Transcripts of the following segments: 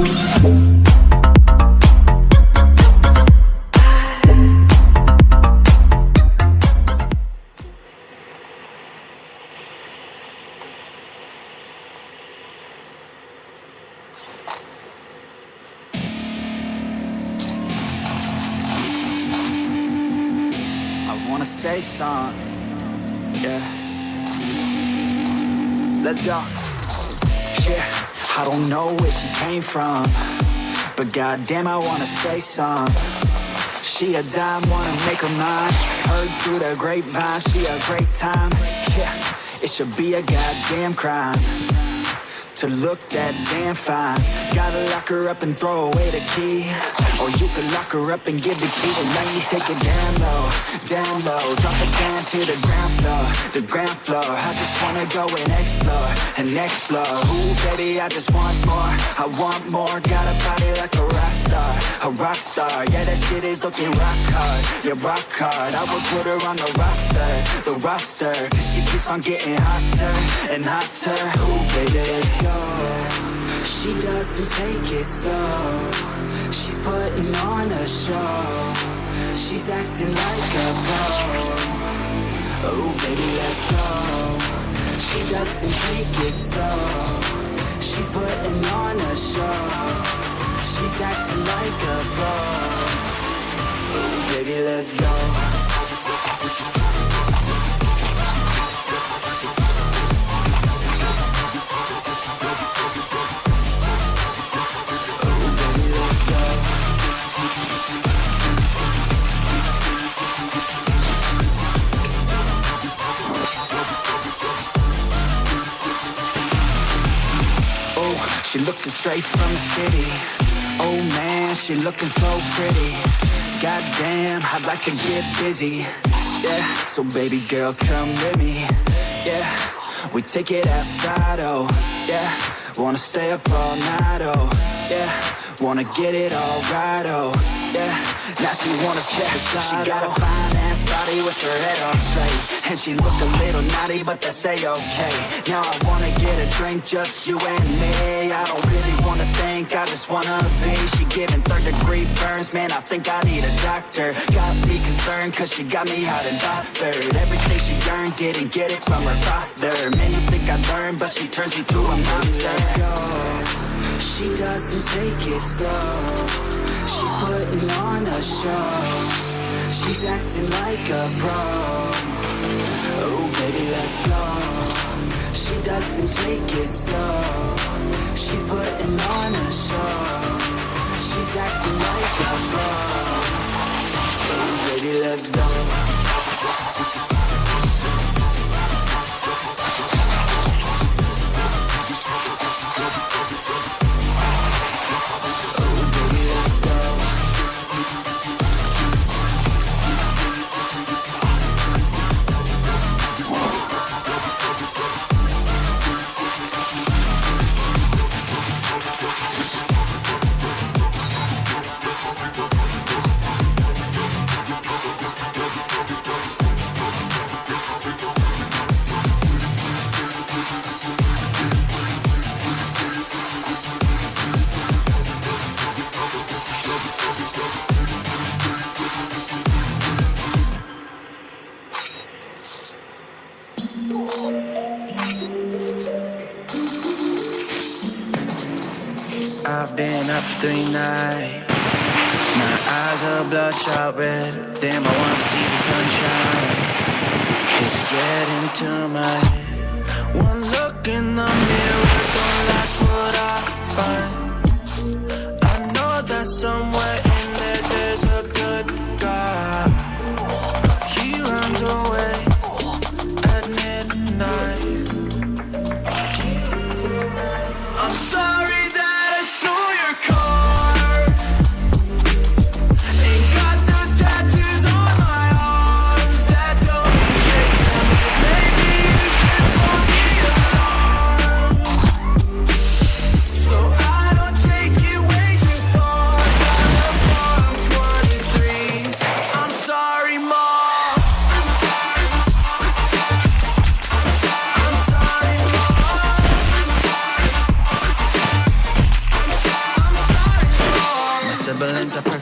I wanna say something. Yeah. Let's go. Yeah. I don't know where she came from. But goddamn, I wanna say something. She a dime, wanna make her mine. Heard through the grapevine, she a great time. Yeah. It should be a goddamn crime to look that damn fine. Gotta lock her up and throw away the key. Or you could lock her up and give the key. And now you take it down low, down low. Drop it down to the ground floor, the ground floor. I just wanna go and explore, and explore. Ooh, baby, I just want more. I want more. Got a body like a rock star, a rock star. Yeah, that shit is looking rock hard, yeah, rock hard. I would put her on the roster, the roster. Cause she keeps on getting hotter and hotter. Ooh, baby, let's go. She doesn't take it slow. Putting on a show. She's acting like a pro. Oh, baby, let's go. She doesn't take it slow. She's putting on a show. She's acting like a pro. Oh, baby, let's go. She looking straight from the city. Oh man, she looking so pretty. Goddamn, I'd like to get busy. Yeah, so baby girl, come with me. Yeah, we take it outside, oh yeah. Wanna stay up all night, oh yeah. Wanna get it all right, oh yeah. Now she wanna step aside, oh. She got a fine ass body with her head on straight, and she looks a little naughty, but that's a okay. Now I wanna get a drink, just you and me. I don't really wanna think, I just wanna be. She giving third degree burns, man. I think I need a doctor. Got me concerned, cause she got me hot and bothered. Everything she earned, didn't get it from her father. Man, you think I learned, but she turns me to a monster. Let's go. She doesn't take it slow. She's putting on a show. She's acting like a pro. Oh, baby, let's go. She doesn't take it slow. She's putting on a show. She's acting like a pro. Oh, baby, let's go. I've been up three nights. My eyes are bloodshot red. Damn, I wanna see the sunshine. It's getting to my head. One look in the mirror, don't like what I find.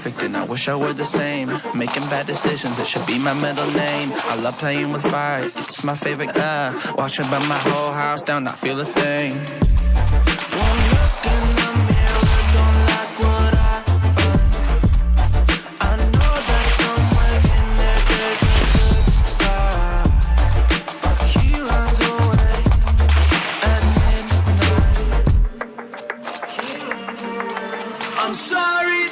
perfect and I wish I were the same. Making bad decisions, it should be my middle name. I love playing with fire, it's my favorite uh Watching by my whole house down, not feel a thing. I know that somewhere in there there's a good But he runs away. I'm sorry.